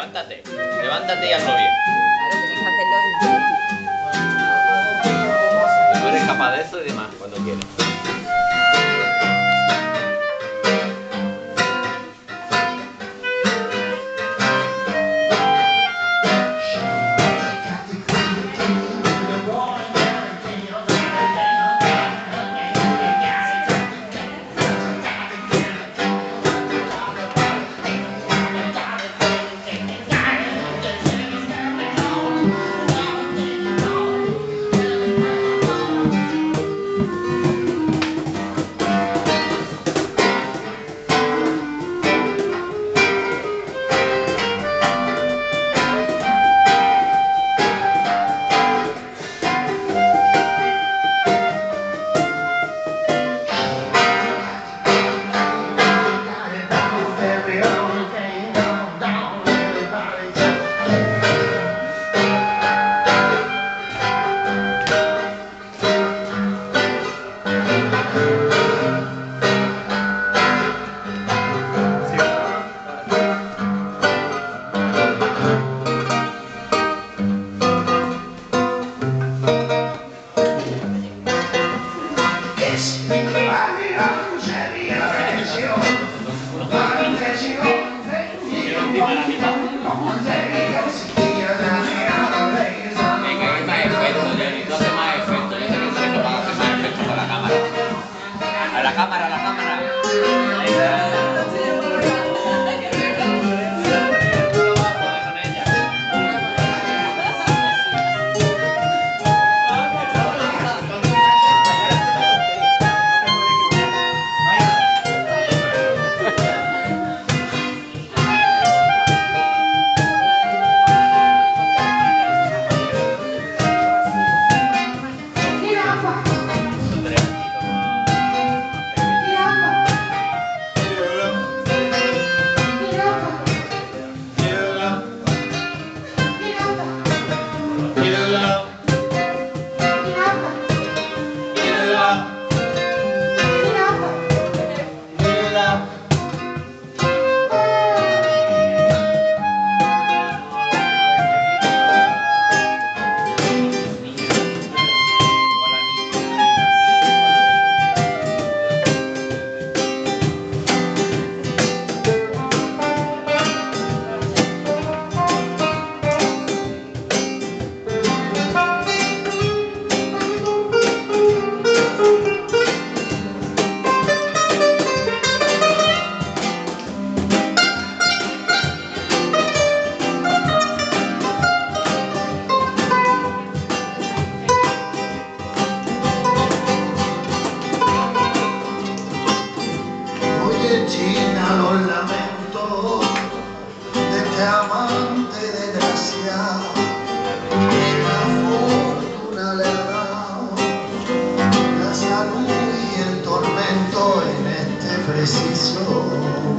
Levántate, levántate y hazlo bien. Claro, tienes que hacerlo en Tú eres capaz de eso y demás cuando quieras. Cámara. A la cámara, China los lamentos de este amante desgraciado que la fortuna le dado la salud y el tormento en este preciso.